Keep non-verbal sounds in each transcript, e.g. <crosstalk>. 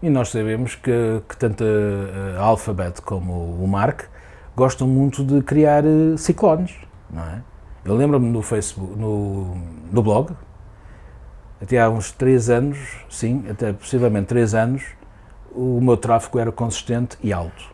E nós sabemos que, que tanto a, a Alphabet como o Mark gostam muito de criar eh, ciclones, não é? Eu lembro-me no Facebook, no, no blog, até há uns 3 anos, sim, até possivelmente 3 anos, o meu tráfego era consistente e alto.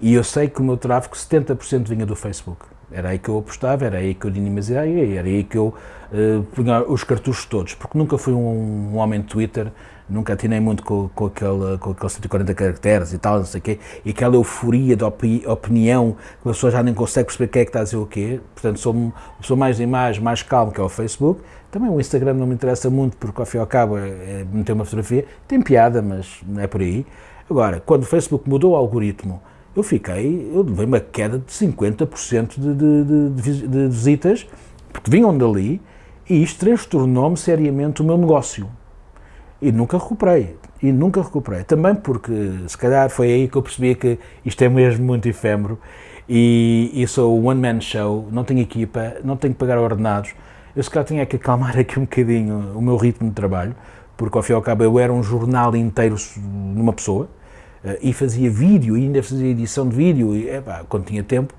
E eu sei que o meu tráfego, 70% vinha do Facebook. Era aí que eu apostava, era aí que eu dinamizei, era aí que eu uh, punha os cartuchos todos, porque nunca fui um, um homem de Twitter, nunca atinei muito com, com, aquele, com aqueles 140 caracteres e tal, não sei o quê, e aquela euforia de opi, opinião, que a pessoa já nem consegue perceber quem é que está a dizer o quê, portanto sou, sou mais de imagem, mais calmo que é o Facebook, também o Instagram não me interessa muito, porque ao fim e ao cabo é, é meter uma fotografia, tem piada, mas não é por aí. Agora, quando o Facebook mudou o algoritmo, eu fiquei, eu levei uma queda de 50% de, de, de, de visitas, porque vinham dali, e isto transtornou-me seriamente o meu negócio. E nunca recuperei, e nunca recuperei. Também porque, se calhar, foi aí que eu percebi que isto é mesmo muito efêmero, e, e sou o one-man show, não tenho equipa, não tenho que pagar ordenados, eu se calhar tinha que acalmar aqui um bocadinho o meu ritmo de trabalho, porque ao fim e ao cabo eu era um jornal inteiro numa pessoa, e fazia vídeo, e ainda fazia edição de vídeo, e, epá, quando tinha tempo,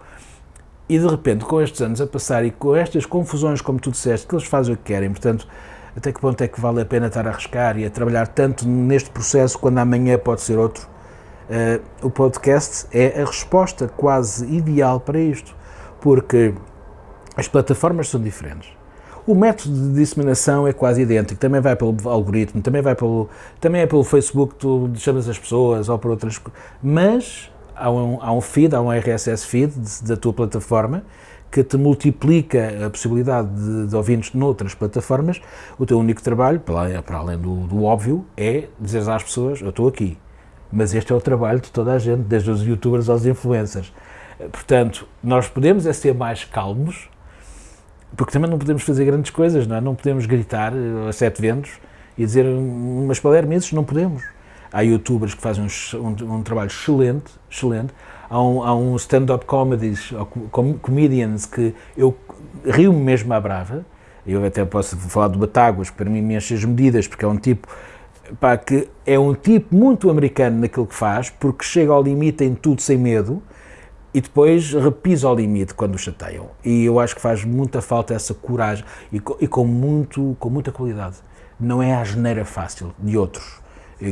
e de repente, com estes anos a passar e com estas confusões, como tu disseste, que eles fazem o que querem, portanto, até que ponto é que vale a pena estar a arriscar e a trabalhar tanto neste processo quando amanhã pode ser outro? Uh, o podcast é a resposta quase ideal para isto, porque as plataformas são diferentes. O método de disseminação é quase idêntico, também vai pelo algoritmo, também, vai pelo, também é pelo Facebook, tu chamas as pessoas ou por outras coisas, mas há um, há um feed, há um RSS feed da tua plataforma que te multiplica a possibilidade de, de ouvintes noutras plataformas, o teu único trabalho, para, para além do, do óbvio, é dizer às pessoas, eu estou aqui. Mas este é o trabalho de toda a gente, desde os youtubers aos influencers. Portanto, nós podemos é ser mais calmos, porque também não podemos fazer grandes coisas, não é? Não podemos gritar a sete ventos e dizer umas palermices, não podemos. Há youtubers que fazem um, um, um trabalho excelente, excelente. Há um, há um stand-up comedies, com, comedians que eu rio-me mesmo à brava. Eu até posso falar do Batáguas, que para mim me enche as medidas, porque é um tipo pá, que é um tipo muito americano naquilo que faz, porque chega ao limite em tudo sem medo, e depois repisa ao limite quando o chateiam. E eu acho que faz muita falta essa coragem e, com, e com, muito, com muita qualidade. Não é a geneira fácil de outros,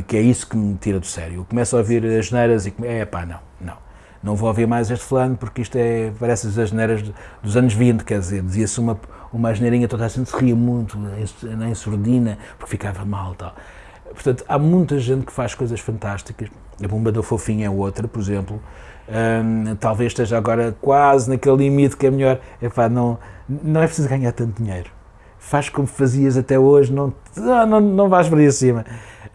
que é isso que me tira do sério. Eu começo a ouvir as geneiras e é pá, não, não. Não vou ouvir mais este fulano porque isto é, parece as geneiras dos anos 20, quer dizer, dizia-se uma, uma geneirinha, toda a gente se ria muito, em surdina, porque ficava mal tal. Portanto, há muita gente que faz coisas fantásticas. A Bomba da Fofinha é outra, por exemplo, um, talvez esteja agora quase naquele limite que é melhor. Epá, não, não é preciso ganhar tanto dinheiro. Faz como fazias até hoje, não, não, não vais para aí acima.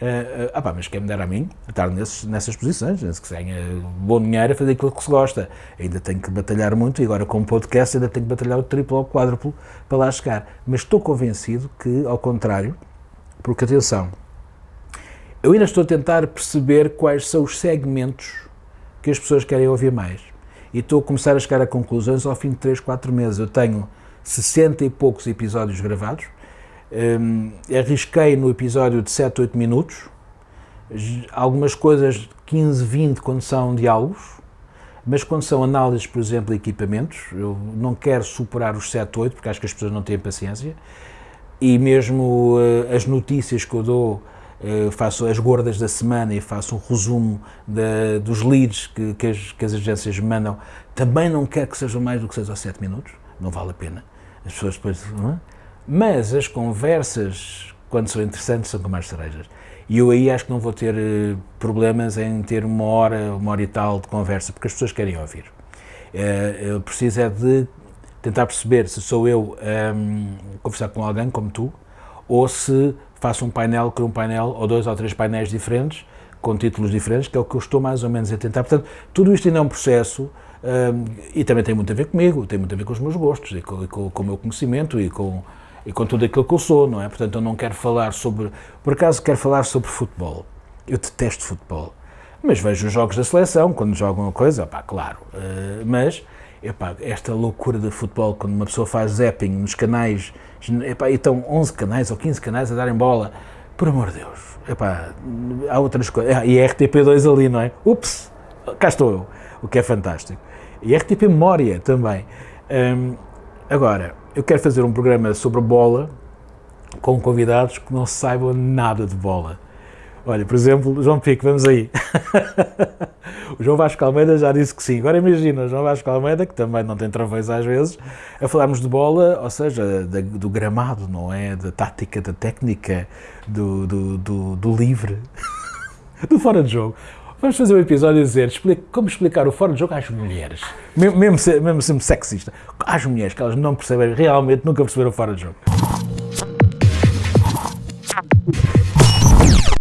Uh, uh, ah pá, mas quem me dera a mim estar nesses, nessas posições, se que ganha bom dinheiro a fazer aquilo que se gosta. Ainda tenho que batalhar muito e agora com o podcast ainda tenho que batalhar o triplo ou o quádruplo para lá chegar. Mas estou convencido que, ao contrário, porque atenção, eu ainda estou a tentar perceber quais são os segmentos que as pessoas querem ouvir mais. E estou a começar a chegar a conclusões ao fim de 3, 4 meses. Eu tenho 60 e poucos episódios gravados, um, arrisquei no episódio de 7, 8 minutos, algumas coisas 15, 20 quando são diálogos, mas quando são análises, por exemplo, de equipamentos, eu não quero superar os 7, 8, porque acho que as pessoas não têm paciência, e mesmo uh, as notícias que eu dou eh, faço as gordas da semana e faço um resumo dos leads que, que, as, que, as, agências mandam, também não quero que sejam mais do que 6 ou 7 minutos, não vale a pena. As pessoas depois. É? Mas as conversas, quando são interessantes, são com mais cerejas. E eu aí acho que não vou ter eh, problemas em ter uma hora, uma hora e tal de conversa, porque as pessoas querem ouvir. Eh, eu preciso é de tentar perceber se sou eu um, ehm, conversar com alguém como tu, ou se faço um painel, crio um painel ou dois ou três painéis diferentes, com títulos diferentes, que é o que eu estou mais ou menos a tentar. Portanto, tudo isto ainda é um processo um, e também tem muito a ver comigo, tem muito a ver com os meus gostos e com, com, com o meu conhecimento e com, e com tudo aquilo que eu sou, não é? Portanto, eu não quero falar sobre. Por acaso, quero falar sobre futebol. Eu detesto futebol. Mas vejo os jogos da seleção, quando jogam uma coisa, pá, claro. Uh, mas, epá, esta loucura de futebol, quando uma pessoa faz zapping nos canais Epá, e estão 11 canais ou 15 canais a darem bola. por amor de Deus, epá, há outras coisas. Ah, e a RTP2 ali, não é? Ups, cá estou eu, o que é fantástico. E a RTP Memória também. Hum, agora, eu quero fazer um programa sobre bola com convidados que não saibam nada de bola. Olha, por exemplo, João Pico, vamos aí. <laughs> o João Vasco Almeida já disse que sim. Agora imagina, o João Vasco Almeida, que também não tem travões às vezes, a falarmos de bola, ou seja, da, do gramado, não é? Da tática, da técnica, do, do, do, do livre, <laughs> do fora de jogo. Vamos fazer um episódio a dizer como explicar o fora de jogo às mulheres. Mesmo, mesmo, mesmo sempre sexista. Às mulheres, que elas não percebem, realmente nunca perceberam o fora de jogo.